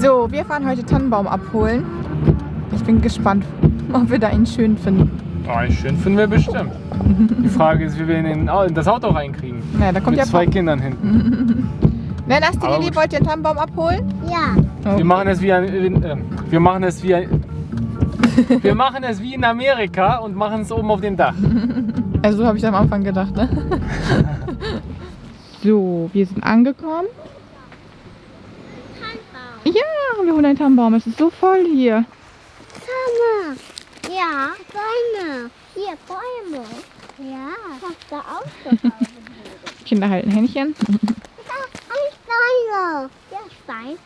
So, wir fahren heute Tannenbaum abholen. Ich bin gespannt, ob wir da einen schön finden. Oh, schön finden wir bestimmt. Die Frage ist, wie wir ihn in, in das Auto reinkriegen. Ja, da kommt Mit ja zwei Pop- Kindern hinten. Wer Nasti Aber Lilly, wollt ihr einen Tannenbaum abholen? Ja. Wir machen es wie ein, äh, wir machen es wie ein, wir machen es wie in Amerika und machen es oben auf dem Dach. Also so habe ich am Anfang gedacht, ne? so, wir sind angekommen. Ja, wir holen einen Tannenbaum. Es ist so voll hier. Bäume. Ja, Bäume. Hier, Bäume. Ja. Was da auch. Kinder halten Händchen. Ich Steine. Ja, Stein.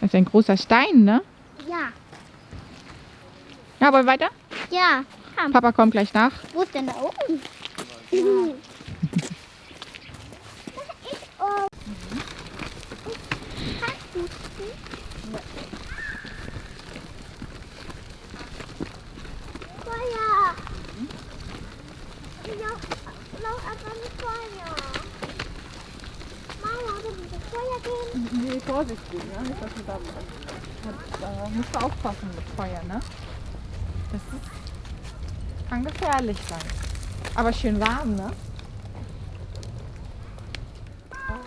Das ist ein großer Stein, ne? Ja. Ja, wollen wir weiter? Ja. Papa kommt gleich nach. Wo ist denn da oben? Ja. Da ist oben. Feuer. Noch, noch aber ein Feuer. Mama, du musst das Feuer gehen. Nee, vorsichtig, ne? Dass du da, da musst du aufpassen mit Feuer, ne? Das ist, kann gefährlich sein. Aber schön warm, ne?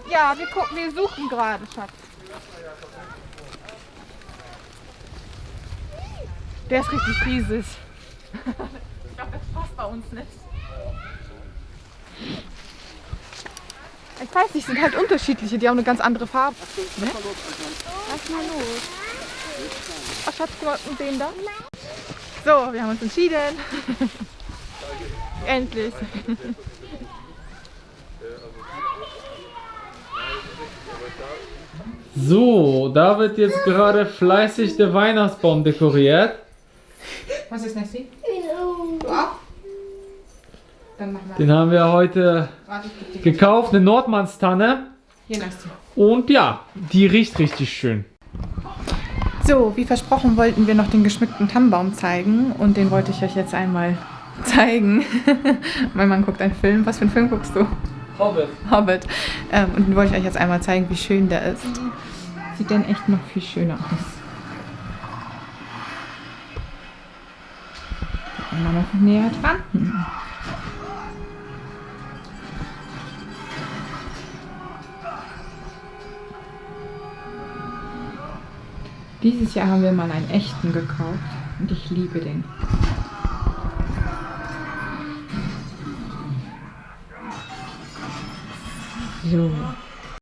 Ja, wir gucken, wir suchen gerade, Schatz. Der ist richtig riesig. ich glaube, das passt bei uns nicht. Weiß nicht, sind halt unterschiedliche, die haben eine ganz andere Farbe. Ne? Lass mal los. Ach, Schatz, guck mal, und den da. So, wir haben uns entschieden. Endlich. So, da wird jetzt gerade fleißig der Weihnachtsbaum dekoriert. Was ist Nessie? Du auch? Dann machen wir. Den haben wir heute gekauft, eine Nordmannstanne. Und ja, die riecht richtig schön. So, wie versprochen wollten wir noch den geschmückten Tannenbaum zeigen und den wollte ich euch jetzt einmal zeigen. mein Mann guckt einen Film. Was für einen Film guckst du? Hobbit. Hobbit. Ähm, und den wollte ich euch jetzt einmal zeigen, wie schön der ist. Sieht denn echt noch viel schöner aus. Einmal noch näher dran. Dieses Jahr haben wir mal einen echten gekauft und ich liebe den. So.